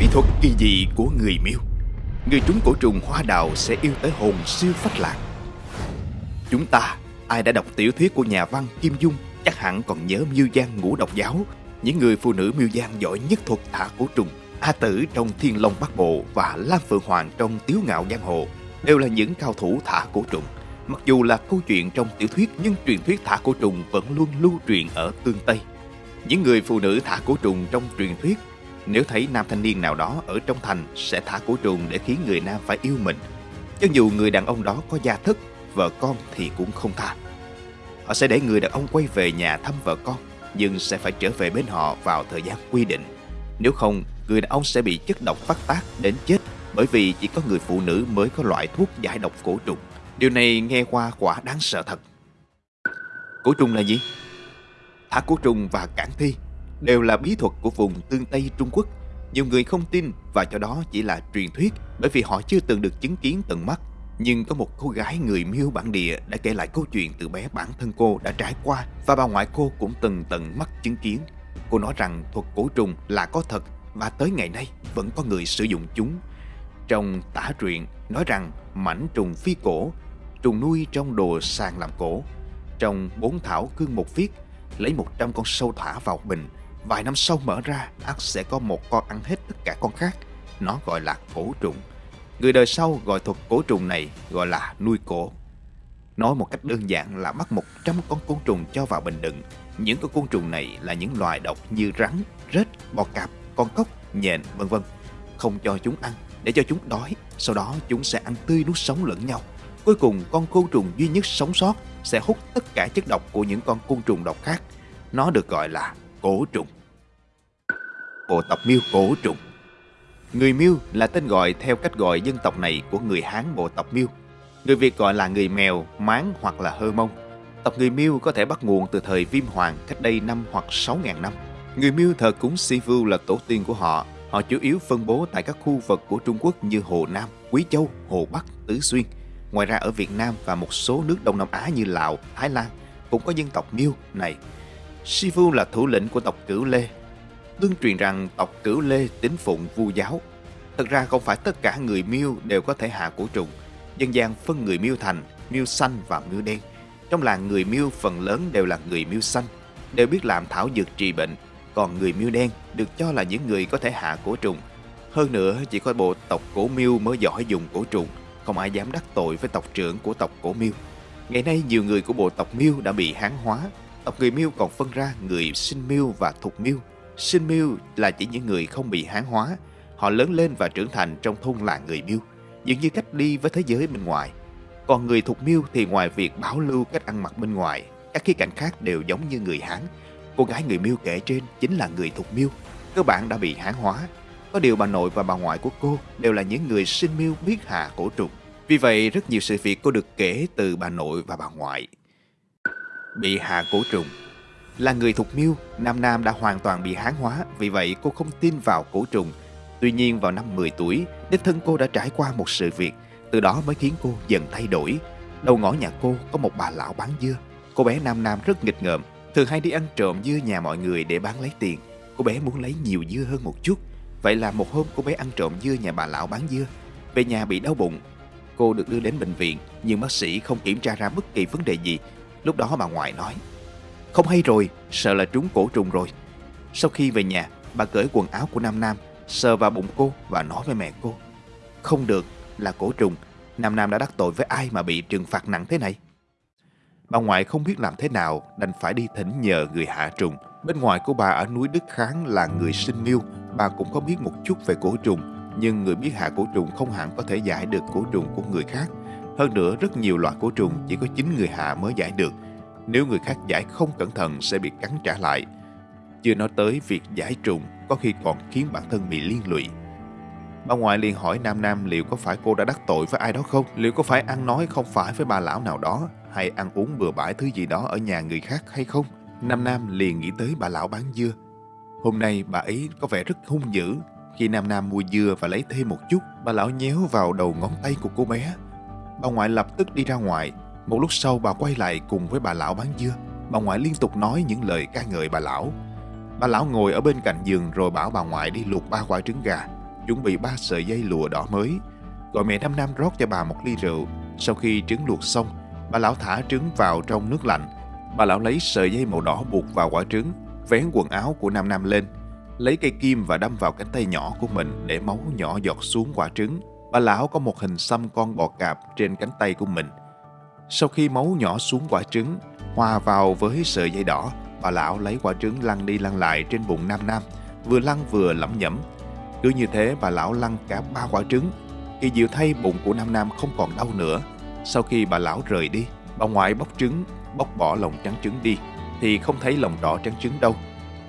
Bí thuật kỳ dị của người miêu Người trúng cổ trùng hoa đào sẽ yêu tới hồn siêu phách lạc Chúng ta, ai đã đọc tiểu thuyết của nhà văn Kim Dung Chắc hẳn còn nhớ miêu giang ngũ độc giáo Những người phụ nữ miêu giang giỏi nhất thuật thả cổ trùng A Tử trong Thiên Long Bắc Bộ và Lam Phượng Hoàng trong Tiếu Ngạo Giang Hồ đều là những cao thủ thả cổ trùng. Mặc dù là câu chuyện trong tiểu thuyết nhưng truyền thuyết thả cổ trùng vẫn luôn lưu truyền ở tương Tây. Những người phụ nữ thả cổ trùng trong truyền thuyết nếu thấy nam thanh niên nào đó ở trong thành sẽ thả cổ trùng để khiến người nam phải yêu mình. Cho dù người đàn ông đó có gia thất, vợ con thì cũng không tha. Họ sẽ để người đàn ông quay về nhà thăm vợ con, nhưng sẽ phải trở về bên họ vào thời gian quy định. Nếu không, người đàn ông sẽ bị chất độc phát tác đến chết bởi vì chỉ có người phụ nữ mới có loại thuốc giải độc cổ trùng. Điều này nghe qua quả đáng sợ thật. Cổ trùng là gì? Thả cổ trùng và cản thi đều là bí thuật của vùng tương Tây Trung Quốc. Nhiều người không tin và cho đó chỉ là truyền thuyết bởi vì họ chưa từng được chứng kiến tận mắt. Nhưng có một cô gái người miêu bản địa đã kể lại câu chuyện từ bé bản thân cô đã trải qua và bà ngoại cô cũng từng tận mắt chứng kiến. Cô nói rằng thuật cổ trùng là có thật và tới ngày nay vẫn có người sử dụng chúng. Trong tả truyện nói rằng mảnh trùng phi cổ, trùng nuôi trong đồ sàn làm cổ. Trong bốn thảo cương một viết, lấy 100 con sâu thả vào bình, vài năm sau mở ra ắt sẽ có một con ăn hết tất cả con khác. Nó gọi là cổ trùng. Người đời sau gọi thuật cổ trùng này gọi là nuôi cổ. Nói một cách đơn giản là bắt 100 con côn trùng cho vào bình đựng. Những con côn trùng này là những loài độc như rắn, rết, bò cạp, con cóc, nhện, vân vân. Không cho chúng ăn để cho chúng đói, sau đó chúng sẽ ăn tươi nuốt sống lẫn nhau. Cuối cùng con côn trùng duy nhất sống sót sẽ hút tất cả chất độc của những con côn trùng độc khác. Nó được gọi là cổ trùng. Bộ tộc miêu cổ trùng Người miêu là tên gọi theo cách gọi dân tộc này của người Hán bộ tộc miêu. Người Việt gọi là người mèo, mán hoặc là hơ mông. Tộc người miêu có thể bắt nguồn từ thời viêm hoàng cách đây năm hoặc sáu ngàn năm. Người miêu thờ cúng Sivu là tổ tiên của họ. Họ chủ yếu phân bố tại các khu vực của Trung Quốc như Hồ Nam, Quý Châu, Hồ Bắc, Tứ Xuyên. Ngoài ra ở Việt Nam và một số nước Đông Nam Á như Lào, Thái Lan cũng có dân tộc miêu này. Sifu là thủ lĩnh của tộc Cửu Lê. Tương truyền rằng tộc Cửu Lê tín phụng vu giáo. Thật ra không phải tất cả người miêu đều có thể hạ cổ trùng. Dân gian phân người miêu thành, miêu xanh và miêu đen. Trong làng người miêu phần lớn đều là người miêu xanh, đều biết làm thảo dược trị bệnh còn người miêu đen được cho là những người có thể hạ cổ trùng. Hơn nữa, chỉ có bộ tộc cổ miêu mới giỏi dùng cổ trùng, không ai dám đắc tội với tộc trưởng của tộc cổ miêu. Ngày nay, nhiều người của bộ tộc miêu đã bị hán hóa. Tộc người miêu còn phân ra người sinh miêu và Thuộc miêu. Sinh miêu là chỉ những người không bị hán hóa. Họ lớn lên và trưởng thành trong thôn làng người miêu, dường như cách ly với thế giới bên ngoài. Còn người Thuộc miêu thì ngoài việc bảo lưu cách ăn mặc bên ngoài, các khía cạnh khác đều giống như người Hán, Cô gái người miêu kể trên chính là người thuộc miêu. Cơ bản đã bị hán hóa. Có điều bà nội và bà ngoại của cô đều là những người sinh miêu biết hạ cổ trùng. Vì vậy, rất nhiều sự việc cô được kể từ bà nội và bà ngoại. Bị hạ cổ trùng Là người thuộc miêu, Nam Nam đã hoàn toàn bị hán hóa, vì vậy cô không tin vào cổ trùng. Tuy nhiên vào năm 10 tuổi, đích thân cô đã trải qua một sự việc, từ đó mới khiến cô dần thay đổi. Đầu ngõ nhà cô có một bà lão bán dưa. Cô bé Nam Nam rất nghịch ngợm, Thường hay đi ăn trộm dưa nhà mọi người để bán lấy tiền Cô bé muốn lấy nhiều dưa hơn một chút Vậy là một hôm cô bé ăn trộm dưa nhà bà lão bán dưa Về nhà bị đau bụng Cô được đưa đến bệnh viện Nhưng bác sĩ không kiểm tra ra bất kỳ vấn đề gì Lúc đó bà ngoại nói Không hay rồi, sợ là trúng cổ trùng rồi Sau khi về nhà Bà cởi quần áo của Nam Nam Sờ vào bụng cô và nói với mẹ cô Không được, là cổ trùng Nam Nam đã đắc tội với ai mà bị trừng phạt nặng thế này Bà ngoại không biết làm thế nào đành phải đi thỉnh nhờ người hạ trùng. Bên ngoài của bà ở núi Đức Kháng là người sinh miêu, bà cũng có biết một chút về cổ trùng, nhưng người biết hạ cổ trùng không hẳn có thể giải được cổ trùng của người khác. Hơn nữa, rất nhiều loại cổ trùng chỉ có chính người hạ mới giải được. Nếu người khác giải không cẩn thận sẽ bị cắn trả lại. Chưa nói tới việc giải trùng có khi còn khiến bản thân bị liên lụy. Bà ngoại liền hỏi Nam Nam liệu có phải cô đã đắc tội với ai đó không? Liệu có phải ăn nói không phải với bà lão nào đó? hay ăn uống bừa bãi thứ gì đó ở nhà người khác hay không? Nam Nam liền nghĩ tới bà lão bán dưa. Hôm nay bà ấy có vẻ rất hung dữ. Khi Nam Nam mua dưa và lấy thêm một chút, bà lão nhéo vào đầu ngón tay của cô bé. Bà ngoại lập tức đi ra ngoài. Một lúc sau bà quay lại cùng với bà lão bán dưa. Bà ngoại liên tục nói những lời ca ngợi bà lão. Bà lão ngồi ở bên cạnh giường rồi bảo bà ngoại đi luộc ba quả trứng gà. chuẩn bị ba sợi dây lụa đỏ mới. Gọi mẹ Năm Nam rót cho bà một ly rượu. Sau khi trứng luộc xong, bà lão thả trứng vào trong nước lạnh. Bà lão lấy sợi dây màu đỏ buộc vào quả trứng, vén quần áo của Nam Nam lên, lấy cây kim và đâm vào cánh tay nhỏ của mình để máu nhỏ giọt xuống quả trứng. Bà lão có một hình xăm con bò cạp trên cánh tay của mình. Sau khi máu nhỏ xuống quả trứng, hòa vào với sợi dây đỏ, bà lão lấy quả trứng lăn đi lăn lại trên bụng Nam Nam, vừa lăn vừa lẩm nhẩm. Cứ như thế bà lão lăn cả ba quả trứng. Kỳ diệu thay bụng của Nam Nam không còn đau nữa. Sau khi bà lão rời đi, bà ngoại bóc trứng, bóc bỏ lòng trắng trứng đi, thì không thấy lòng đỏ trắng trứng đâu.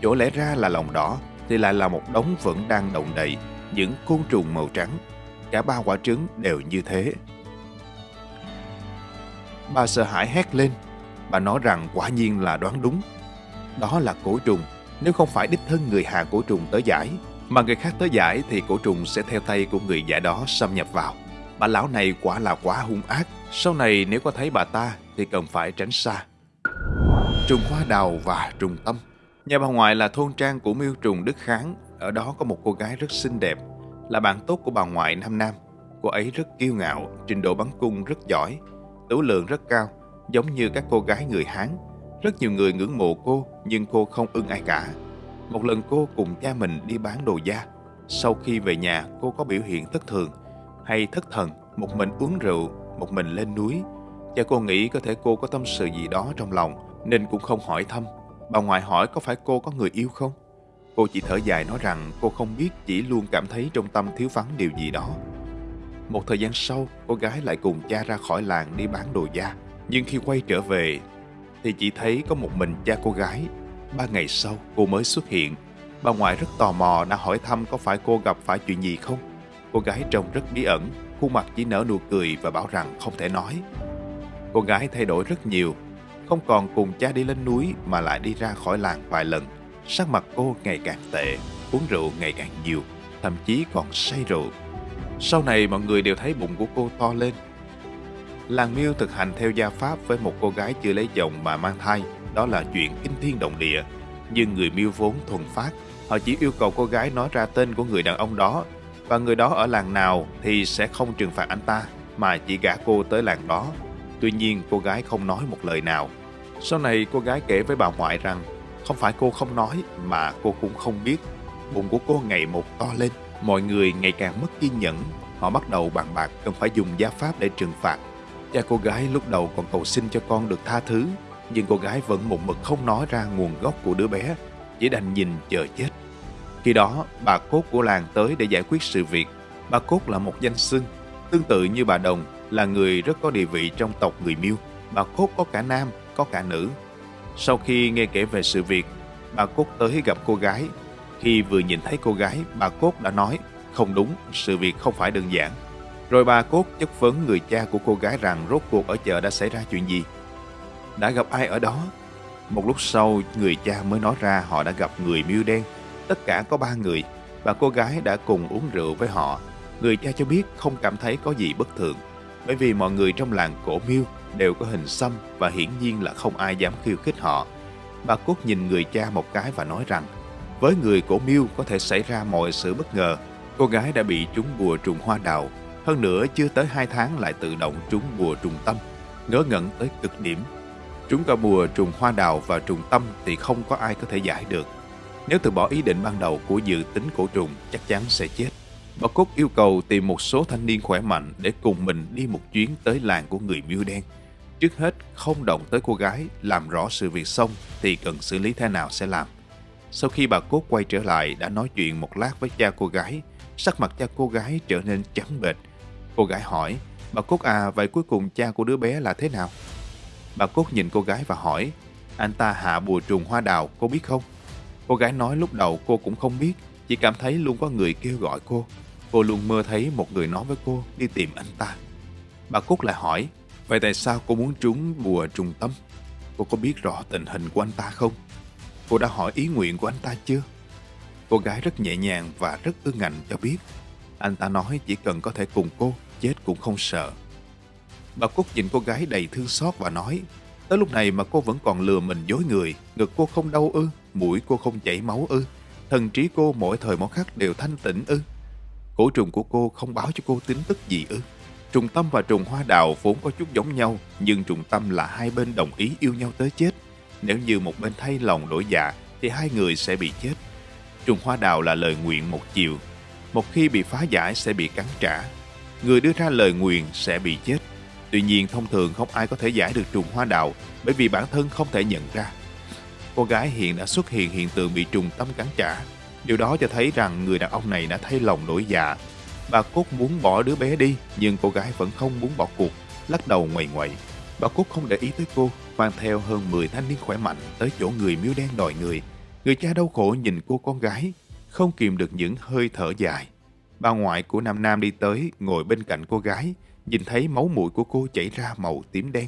Chỗ lẽ ra là lòng đỏ, thì lại là một đống vẫn đang động đậy, những côn trùng màu trắng. Cả ba quả trứng đều như thế. Bà sợ hãi hét lên. Bà nói rằng quả nhiên là đoán đúng. Đó là cổ trùng. Nếu không phải đích thân người hạ cổ trùng tới giải, mà người khác tới giải thì cổ trùng sẽ theo tay của người giải đó xâm nhập vào. Bà lão này quả là quá hung ác. Sau này nếu có thấy bà ta thì cần phải tránh xa. Trùng hoa đào và trùng tâm Nhà bà ngoại là thôn trang của miêu trùng Đức Kháng. Ở đó có một cô gái rất xinh đẹp, là bạn tốt của bà ngoại Nam Nam. Cô ấy rất kiêu ngạo, trình độ bắn cung rất giỏi, tửu lượng rất cao, giống như các cô gái người Hán. Rất nhiều người ngưỡng mộ cô, nhưng cô không ưng ai cả. Một lần cô cùng cha mình đi bán đồ da. Sau khi về nhà, cô có biểu hiện thất thường hay thất thần, một mình uống rượu, một mình lên núi. Cha cô nghĩ có thể cô có tâm sự gì đó trong lòng, nên cũng không hỏi thăm. Bà ngoại hỏi có phải cô có người yêu không? Cô chỉ thở dài nói rằng cô không biết chỉ luôn cảm thấy trong tâm thiếu vắng điều gì đó. Một thời gian sau, cô gái lại cùng cha ra khỏi làng đi bán đồ da. Nhưng khi quay trở về, thì chỉ thấy có một mình cha cô gái. Ba ngày sau, cô mới xuất hiện. Bà ngoại rất tò mò đã hỏi thăm có phải cô gặp phải chuyện gì không. Cô gái trông rất bí ẩn, khuôn mặt chỉ nở nụ cười và bảo rằng không thể nói. Cô gái thay đổi rất nhiều, không còn cùng cha đi lên núi mà lại đi ra khỏi làng vài lần. Sắc mặt cô ngày càng tệ, uống rượu ngày càng nhiều, thậm chí còn say rượu. Sau này mọi người đều thấy bụng của cô to lên. Làng miêu thực hành theo gia pháp với một cô gái chưa lấy chồng mà mang thai, đó là chuyện kinh thiên động địa. Nhưng người miêu vốn thuần phát, họ chỉ yêu cầu cô gái nói ra tên của người đàn ông đó và người đó ở làng nào thì sẽ không trừng phạt anh ta mà chỉ gả cô tới làng đó. Tuy nhiên cô gái không nói một lời nào. Sau này cô gái kể với bà ngoại rằng không phải cô không nói mà cô cũng không biết. Bụng của cô ngày một to lên, mọi người ngày càng mất kiên nhẫn. Họ bắt đầu bàn bạc cần phải dùng gia pháp để trừng phạt. Cha cô gái lúc đầu còn cầu xin cho con được tha thứ, nhưng cô gái vẫn một mực không nói ra nguồn gốc của đứa bé, chỉ đành nhìn chờ chết. Khi đó, bà Cốt của làng tới để giải quyết sự việc. Bà Cốt là một danh xưng, tương tự như bà Đồng, là người rất có địa vị trong tộc người Miêu. Bà Cốt có cả nam, có cả nữ. Sau khi nghe kể về sự việc, bà Cốt tới gặp cô gái. Khi vừa nhìn thấy cô gái, bà Cốt đã nói, không đúng, sự việc không phải đơn giản. Rồi bà Cốt chất vấn người cha của cô gái rằng rốt cuộc ở chợ đã xảy ra chuyện gì. Đã gặp ai ở đó? Một lúc sau, người cha mới nói ra họ đã gặp người miêu đen. Tất cả có ba người. và cô gái đã cùng uống rượu với họ. Người cha cho biết không cảm thấy có gì bất thường. Bởi vì mọi người trong làng cổ miêu đều có hình xăm và hiển nhiên là không ai dám khiêu khích họ. Bà Cốt nhìn người cha một cái và nói rằng, với người cổ miêu có thể xảy ra mọi sự bất ngờ. Cô gái đã bị trúng bùa trùng hoa đào. Hơn nữa chưa tới hai tháng lại tự động trúng bùa trùng tâm. Ngớ ngẩn tới cực điểm. Trúng cả bùa trùng hoa đào và trùng tâm thì không có ai có thể giải được. Nếu từ bỏ ý định ban đầu của dự tính cổ trùng, chắc chắn sẽ chết. Bà Cốt yêu cầu tìm một số thanh niên khỏe mạnh để cùng mình đi một chuyến tới làng của người miêu đen. Trước hết, không động tới cô gái, làm rõ sự việc xong thì cần xử lý thế nào sẽ làm. Sau khi bà Cốt quay trở lại đã nói chuyện một lát với cha cô gái, sắc mặt cha cô gái trở nên trắng bệch. Cô gái hỏi, bà Cốt à, vậy cuối cùng cha của đứa bé là thế nào? Bà Cốt nhìn cô gái và hỏi, anh ta hạ bùa trùng hoa đào, cô biết không? Cô gái nói lúc đầu cô cũng không biết, chỉ cảm thấy luôn có người kêu gọi cô. Cô luôn mơ thấy một người nói với cô đi tìm anh ta. Bà Cúc lại hỏi, vậy tại sao cô muốn trúng bùa trùng tâm? Cô có biết rõ tình hình của anh ta không? Cô đã hỏi ý nguyện của anh ta chưa? Cô gái rất nhẹ nhàng và rất ưng ngạnh cho biết. Anh ta nói chỉ cần có thể cùng cô, chết cũng không sợ. Bà Cúc nhìn cô gái đầy thương xót và nói, tới lúc này mà cô vẫn còn lừa mình dối người, ngực cô không đau ư, mũi cô không chảy máu ư, thần trí cô mỗi thời mỗi khắc đều thanh tịnh ư. Cổ trùng của cô không báo cho cô tin tức gì ư? Trùng tâm và trùng hoa đào vốn có chút giống nhau, nhưng trùng tâm là hai bên đồng ý yêu nhau tới chết. Nếu như một bên thay lòng đổi dạ, thì hai người sẽ bị chết. Trùng hoa đào là lời nguyện một chiều. Một khi bị phá giải sẽ bị cắn trả. Người đưa ra lời nguyện sẽ bị chết. Tuy nhiên thông thường không ai có thể giải được trùng hoa đào bởi vì bản thân không thể nhận ra. Cô gái hiện đã xuất hiện hiện tượng bị trùng tâm cắn trả. Điều đó cho thấy rằng người đàn ông này đã thay lòng đổi dạ. Bà Cốt muốn bỏ đứa bé đi nhưng cô gái vẫn không muốn bỏ cuộc, lắc đầu ngoầy ngoậy. Bà Cốt không để ý tới cô, mang theo hơn 10 thanh niên khỏe mạnh tới chỗ người miêu đen đòi người. Người cha đau khổ nhìn cô con gái, không kìm được những hơi thở dài. Bà ngoại của Nam Nam đi tới, ngồi bên cạnh cô gái, nhìn thấy máu mũi của cô chảy ra màu tím đen.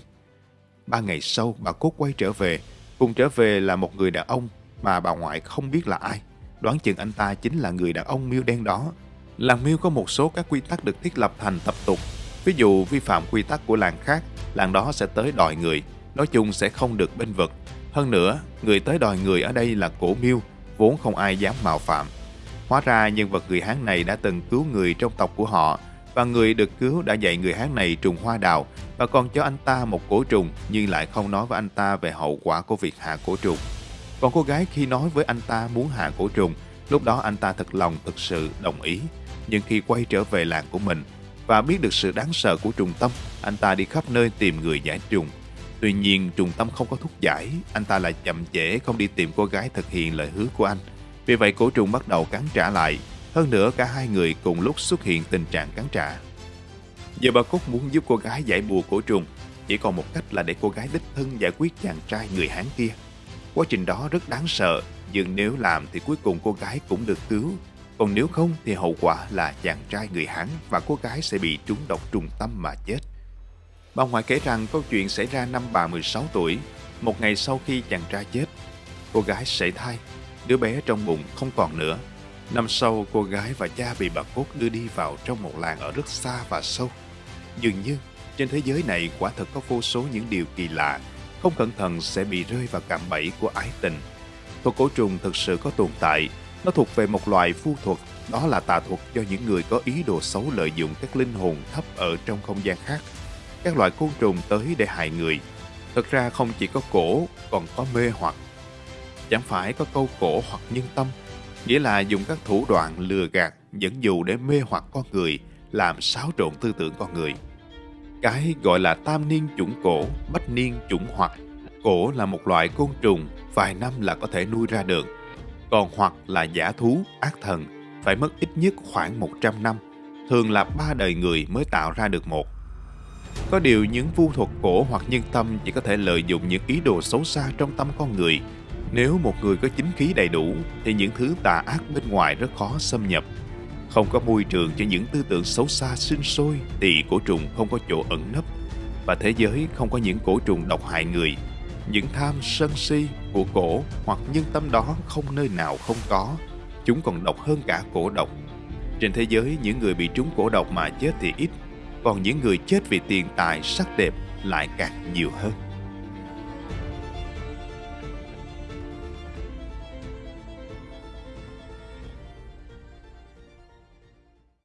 Ba ngày sau, bà Cốt quay trở về. Cùng trở về là một người đàn ông mà bà ngoại không biết là ai. Đoán chừng anh ta chính là người đàn ông miêu đen đó. Làng miêu có một số các quy tắc được thiết lập thành tập tục. Ví dụ vi phạm quy tắc của làng khác, làng đó sẽ tới đòi người. Nói chung sẽ không được bên vực. Hơn nữa, người tới đòi người ở đây là cổ miêu, vốn không ai dám mạo phạm. Hóa ra nhân vật người Hán này đã từng cứu người trong tộc của họ và người được cứu đã dạy người Hán này trùng hoa đào và còn cho anh ta một cổ trùng nhưng lại không nói với anh ta về hậu quả của việc hạ cổ trùng. Còn cô gái khi nói với anh ta muốn hạ cổ trùng, lúc đó anh ta thật lòng thực sự đồng ý. Nhưng khi quay trở về làng của mình và biết được sự đáng sợ của trùng tâm, anh ta đi khắp nơi tìm người giải trùng. Tuy nhiên trùng tâm không có thuốc giải, anh ta lại chậm trễ không đi tìm cô gái thực hiện lời hứa của anh. Vì vậy cổ trùng bắt đầu cắn trả lại. Hơn nữa cả hai người cùng lúc xuất hiện tình trạng cắn trả. Giờ bà Cúc muốn giúp cô gái giải bùa cổ trùng. Chỉ còn một cách là để cô gái đích thân giải quyết chàng trai người Hán kia. Quá trình đó rất đáng sợ, nhưng nếu làm thì cuối cùng cô gái cũng được cứu. Còn nếu không thì hậu quả là chàng trai người Hán và cô gái sẽ bị trúng độc trùng tâm mà chết. Bà ngoại kể rằng câu chuyện xảy ra năm bà 16 tuổi, một ngày sau khi chàng trai chết. Cô gái sảy thai Đứa bé trong bụng không còn nữa. Năm sau, cô gái và cha bị bà Cốt đưa đi vào trong một làng ở rất xa và sâu. Dường như, trên thế giới này quả thật có vô số những điều kỳ lạ, không cẩn thận sẽ bị rơi vào cạm bẫy của ái tình. Thuật cổ trùng thực sự có tồn tại, nó thuộc về một loại phu thuật, đó là tà thuật do những người có ý đồ xấu lợi dụng các linh hồn thấp ở trong không gian khác. Các loại côn trùng tới để hại người. Thật ra không chỉ có cổ, còn có mê hoặc chẳng phải có câu cổ hoặc nhân tâm, nghĩa là dùng các thủ đoạn lừa gạt, dẫn dụ để mê hoặc con người, làm xáo trộn tư tưởng con người. Cái gọi là tam niên chủng cổ, bách niên chủng hoặc. Cổ là một loại côn trùng, vài năm là có thể nuôi ra được. Còn hoặc là giả thú, ác thần, phải mất ít nhất khoảng 100 năm, thường là ba đời người mới tạo ra được một. Có điều những vu thuật cổ hoặc nhân tâm chỉ có thể lợi dụng những ý đồ xấu xa trong tâm con người nếu một người có chính khí đầy đủ thì những thứ tà ác bên ngoài rất khó xâm nhập. Không có môi trường cho những tư tưởng xấu xa sinh sôi thì cổ trùng không có chỗ ẩn nấp. Và thế giới không có những cổ trùng độc hại người. Những tham sân si của cổ hoặc nhân tâm đó không nơi nào không có. Chúng còn độc hơn cả cổ độc. Trên thế giới những người bị trúng cổ độc mà chết thì ít, còn những người chết vì tiền tài sắc đẹp lại càng nhiều hơn.